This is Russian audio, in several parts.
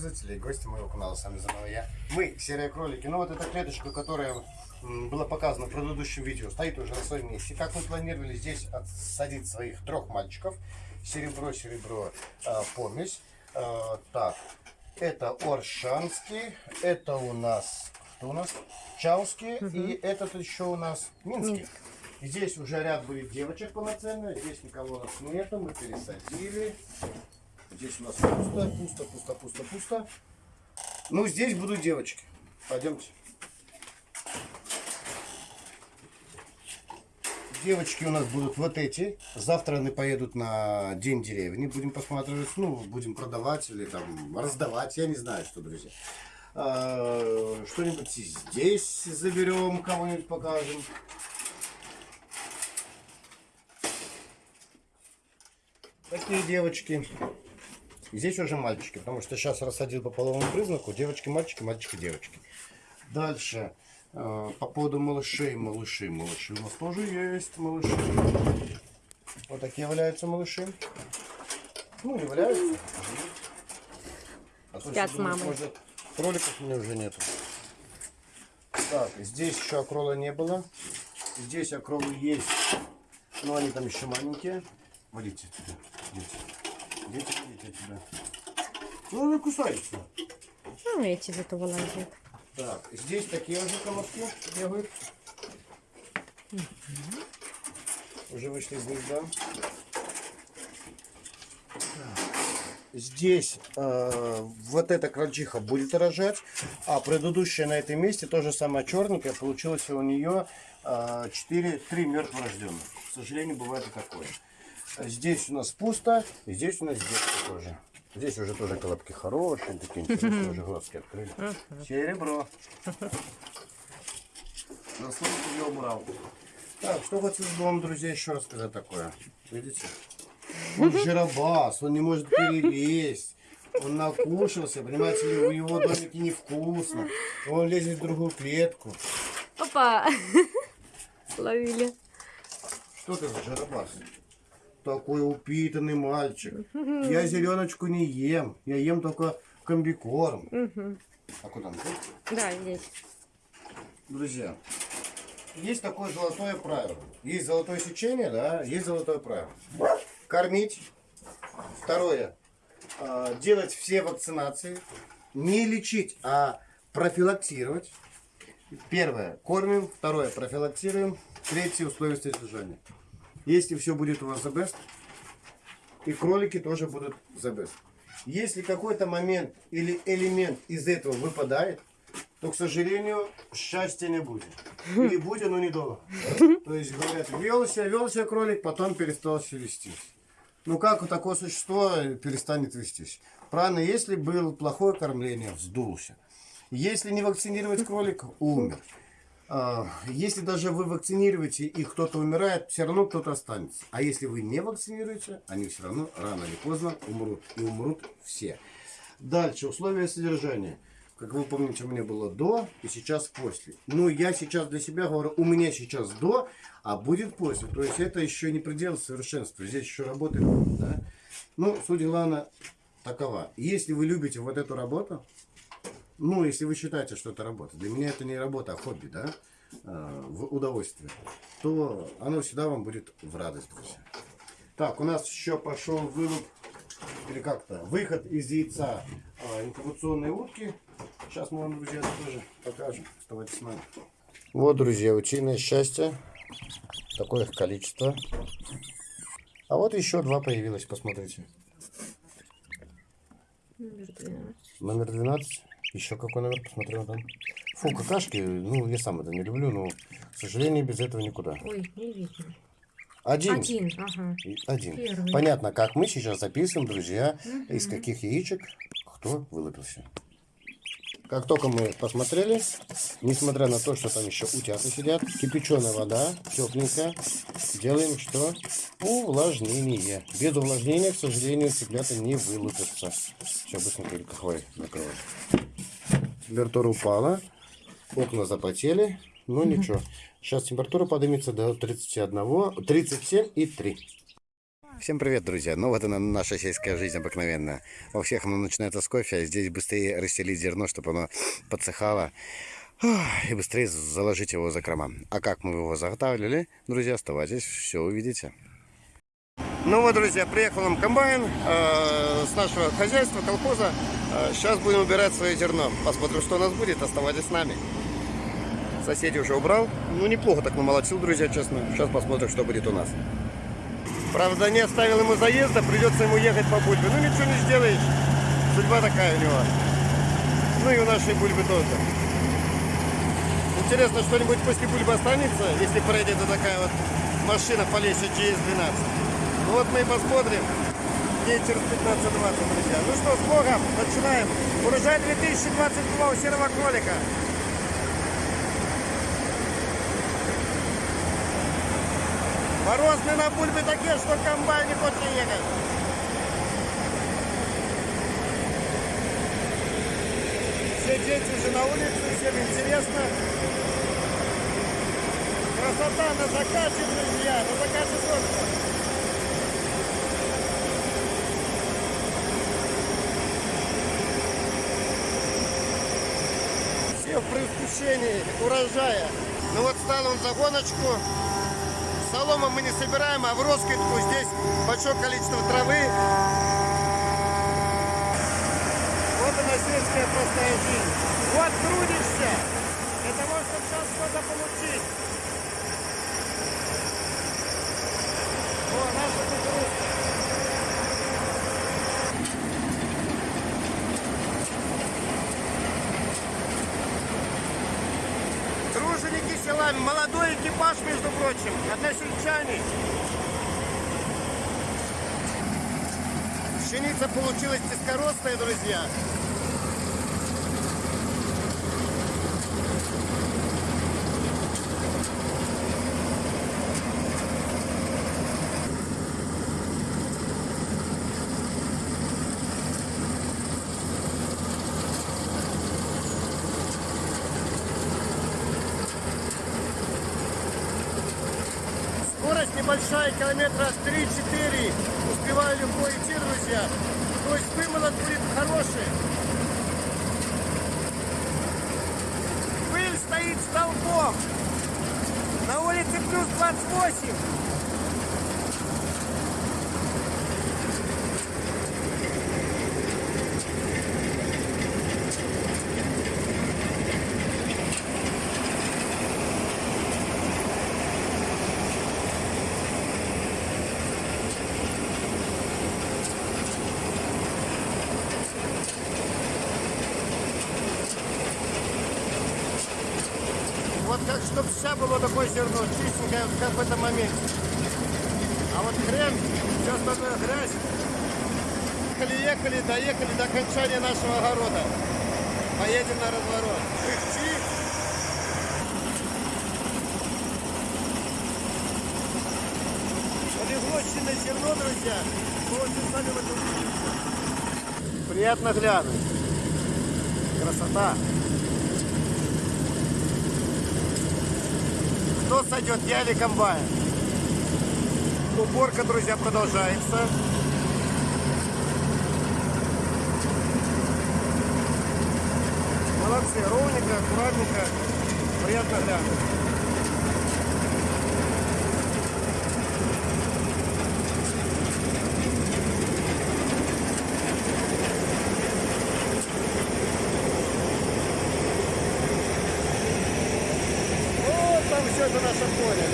интернет-пользователи и гости моего канала. С вами заново я. Мы, серые кролики. Ну вот эта клеточка, которая была показана в предыдущем видео, стоит уже на своем месте. Как мы планировали здесь отсадить своих трех мальчиков. Серебро, серебро, э, помесь. Э, так, это Оршанский, это у нас, кто у нас? Чауский, и этот еще у нас Минский. Здесь уже ряд будет девочек полноценно, здесь никого у нас нету, мы пересадили. Здесь у нас пусто, пусто, пусто, пусто, пусто. Ну, здесь будут девочки. Пойдемте. Девочки у нас будут вот эти. Завтра они поедут на День деревни. Будем посматривать, ну, будем продавать или там раздавать. Я не знаю, что, друзья. А, Что-нибудь здесь заберем, кого-нибудь покажем. Такие девочки. Здесь уже мальчики, потому что сейчас рассадил по половому признаку. Девочки, мальчики, мальчики, девочки. Дальше. э, По поводу малышей, малыши, малыши. У нас тоже есть малыши. Вот такие валяются малыши. Ну, не валяются. А Спят с мамой. Может, кроликов у меня уже нету. Так, здесь еще акрола не было. Здесь акролы есть. Но они там еще маленькие. Водите отсюда. Дети. Дети, водите отсюда. Ну, они кусаются. Ну, эти зато вылазят. Так, здесь такие уже колобки бегают. Уже вышли из гнезда. Здесь э, вот эта крольчиха будет рожать, а предыдущая на этом месте тоже самая черненькая. Получилось у нее э, 4, 3 мертворожденных. К сожалению, бывает и такое. Здесь у нас пусто, и здесь у нас детки тоже. Здесь уже тоже колобки хорошие, такие интересные, уже глазки открыли. Серебро. Заслонку я убрал. Так, что хочу вам, друзья, еще рассказать такое. Видите? Он жиробас, он не может перелезть. Он накушался, понимаете в его домике невкусно. Он лезет в другую клетку. Опа! Словили. Что ты за жиробас? Такой упитанный мальчик. Я зеленочку не ем. Я ем только комбикорм. А куда он? Да, здесь. Друзья, есть такое золотое правило. Есть золотое сечение, да, есть золотое правило. Кормить. Второе. а, Делать все вакцинации. Не лечить, а профилактировать. Первое. Кормим. Второе. Профилактируем. Третье. Условия содержания. Если все будет у вас the best, и кролики тоже будут the best. Если какой-то момент или элемент из этого выпадает, то, к сожалению, счастья не будет. Или будет, но недолго. То есть, говорят, вел себя, вел себя кролик, потом перестал себя вестись. Ну, как такое существо перестанет вестись? Правильно, если было плохое кормление, вздулся. Если не вакцинировать кролика, умер. А, Если даже вы вакцинируете и кто-то умирает, все равно кто-то останется. А если вы не вакцинируете, они все равно рано или поздно умрут. И умрут все. Дальше, условия содержания. Как вы помните, у меня было до и сейчас после. Ну, я сейчас для себя говорю, у меня сейчас до, а будет после. То есть это еще не предел совершенства. Здесь еще работает. Да? Ну, суть главная такова. Если вы любите вот эту работу, ну, если вы считаете, что это работа, для меня это не работа, а хобби, да, э, в удовольствие, то оно всегда вам будет в радость, друзья. Так, у нас еще пошел вылуп, или как-то, выход из яйца э, инкубационной утки. Сейчас мы вам, друзья, это тоже покажем. Оставайтесь с нами. Вот, друзья, утиное счастье. Такое их количество. А вот еще два появилось, посмотрите. Номер 12. Еще какой номер, посмотрел там. Фу, какашки, ну, я сам это не люблю, но, к сожалению, без этого никуда. Ой, не видно. Один. Один, ага. Один. Первый. Понятно, как мы сейчас записываем, друзья, из каких яичек кто вылупился. Как только мы посмотрели, несмотря на то, что там еще утята сидят, кипяченая вода, тепленькая, делаем что? Увлажнение. Без увлажнения, к сожалению, цыплята не вылупятся. Сейчас быстренько кахвой закроем. Температура упала, окна запотели, но ничего. Сейчас температура поднимется до 31, 37 и 3. Всем привет, друзья! Ну вот она наша сельская жизнь обыкновенная. Во всех оно начинается с кофе, а здесь быстрее расстелить зерно, чтобы оно подсыхало. И быстрее заложить его за крома. А как мы его заготавливали, друзья, оставайтесь, все увидите. Ну вот, друзья, приехал нам комбайн э, с нашего хозяйства, колхоза. Э, сейчас будем убирать свое зерно. Посмотрим, что у нас будет. Оставайтесь с нами. Соседи уже убрал. Ну, неплохо так намолотил, друзья, честно. Сейчас посмотрим, что будет у нас. Правда, не оставил ему заезда, придется ему ехать по бульбе. Ну, ничего не сделаешь. Судьба такая у него. Ну, и у нашей бульбы тоже. Интересно, что-нибудь после бульбы останется, если пройдет вот такая вот машина по лесе GS-12. Ну, вот мы и посмотрим. Дней через 15-20, друзья. Ну что, с Богом, начинаем. Урожай 2022 у серого кролика. Морозные на бульбе такие, что комбайн не хочет ехать. Все дети уже на улице, всем интересно. Красота на закате, друзья, на закате солнца. Все в предвкушении урожая. Ну вот стал он за гоночку. Солома мы не собираем, а в роскидку здесь большое количество травы. Вот она сельская простая жизнь. Вот трудишься для того, чтобы сейчас что-то получить. Села, молодой экипаж, между прочим, односельчане. Пшеница получилась низкорослая, друзья. Небольшая, километра 3-4. Успеваю легко идти, друзья. То есть вымолот будет хороший. Пыль стоит столбом. На улице плюс 28. Вот как, чтобы вся было такое зерно, чистенькое, как в этом моменте. А вот хрен, сейчас такая грязь. Ехали, ехали, доехали до окончания нашего огорода. Поедем на разворот. Подвезлочное зерно, друзья. Очень сами в этом. Приятно глянуть. Красота. Кто сойдет, я или комбайн? Уборка, друзья, продолжается. Молодцы, ровненько, аккуратненько. Приятно глянуть. Вот там все это наше поле.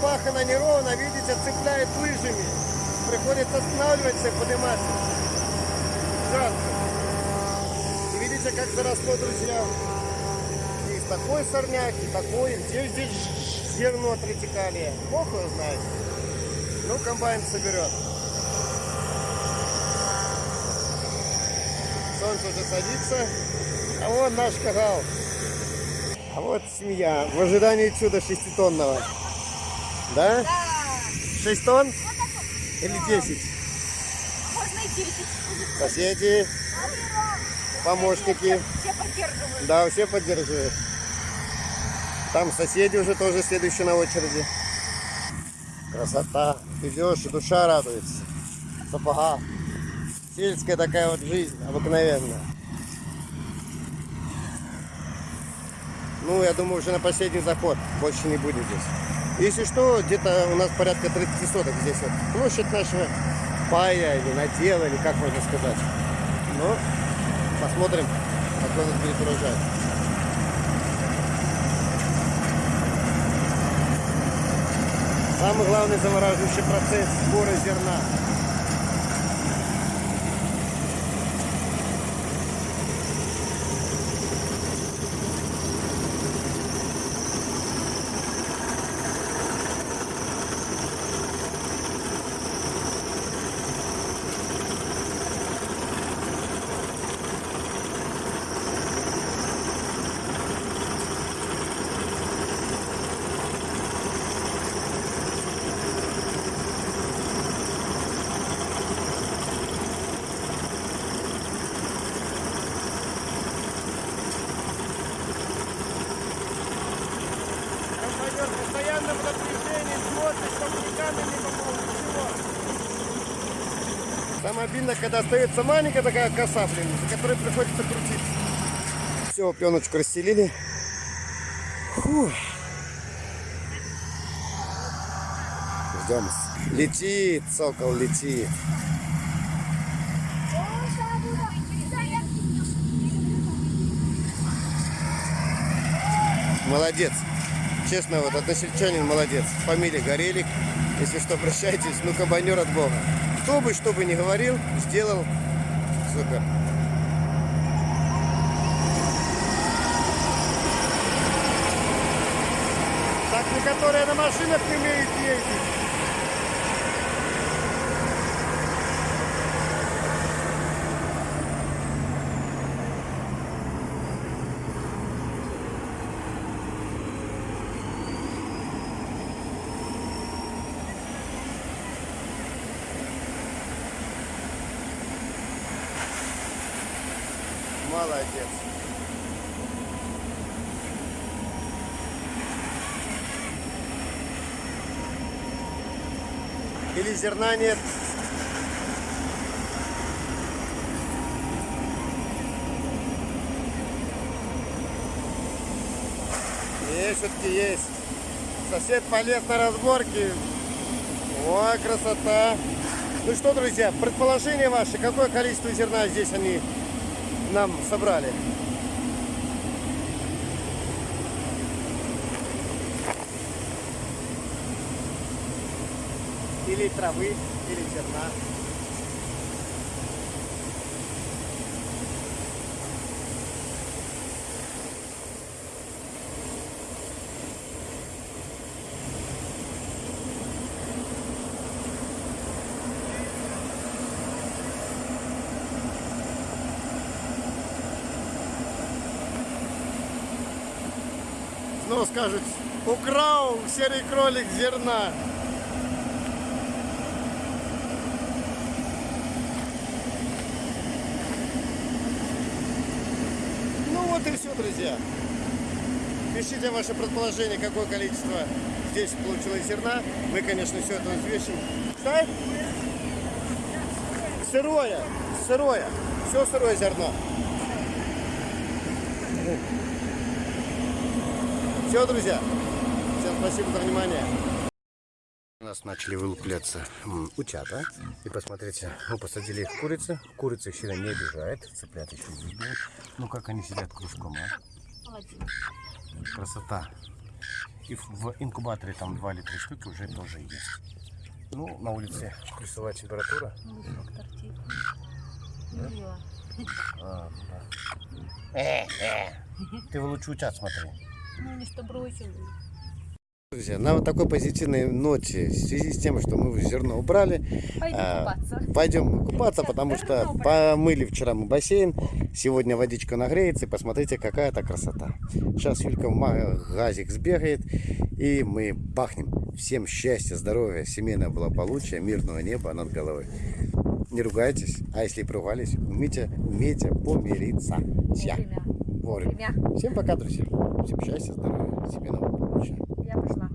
Поле вспахано неровно, видите, цепляет лыжами. Приходится останавливаться и подниматься. Жарко. Видите, как заросло, друзья. И такой сорняк, и такой. Где здесь зерно тритикалия? Бог его знает. Ну, комбайн соберет. Солнце уже садится. А вон наш кагал. А вот семья в ожидании чуда шеститонного. Да? Да, 6 тонн? Или 10? можно и 10. Соседи, помощники. Все поддерживают. Да, все поддерживают. Там соседи уже тоже следующие на очереди. Красота. Идешь, и душа радуется. Сапога. Сельская такая вот жизнь, обыкновенная. Ну, я думаю, уже на последний заход. Больше не будет здесь. Если что, где-то у нас порядка 30 соток здесь вот. Площадь нашего пая или надела, или как можно сказать. Ну, посмотрим, какой у нас будет урожай. Самый главный замораживающий процесс сбора зерна. Командир постоянно в напряжении, смотрит, чтобы никогда не попал ничего. Самое обидно, когда остается маленькая такая коса, блин, за которой приходится крутить. Все, пленочку расстелили. Ждем. Летит, сокол летит. Молодец. Честно, вот односельчанин молодец. Фамилия Горелик. Если что, обращайтесь. Ну, комбайнер от Бога. Кто бы, что бы ни говорил, сделал. Супер. Так некоторые на машинах не умеют ездить. Молодец. Или зерна нет. Есть, все-таки есть. Сосед полез на разборки. Ой, красота. Ну что, друзья, предположение ваше, какое количество зерна здесь они нам собрали? Или травы, или зерна. Снова скажут, украл серый кролик зерна. Ну вот и все, друзья. Пишите ваше предположение, какое количество здесь получилось зерна. Мы, конечно, все это взвесим. Что? Сырое, сырое. Все сырое зерно. Все, друзья. Всем спасибо за внимание. У нас начали вылупляться утята. И посмотрите, мы посадили их курицы. Курица их сильно не обижает. Цыплят еще видно. Ну как они сидят кружком, а? Красота. И в- инкубаторе там 2 или 3 штуки уже тоже есть. Ну, на улице плюсовая температура. А, да. Э, э. Ты лучше утят смотри. Ну, они что бросили. Друзья, на вот такой позитивной ноте, в связи с тем, что мы зерно убрали, Пойду а, купаться. пойдем купаться, потому что помыли вчера мы бассейн, сегодня водичка нагреется, и посмотрите, какая это красота. Сейчас Юлька в магазик сбегает, и мы бахнем. Всем счастья, здоровья, семейного благополучия, мирного неба над головой. Не ругайтесь, а если поругались, умейте, умейте помириться. Ся. Вовремя. Вовремя. Вовремя. Всем пока, друзья. Всем счастья, здоровья, семейного благополучия. Я пошла.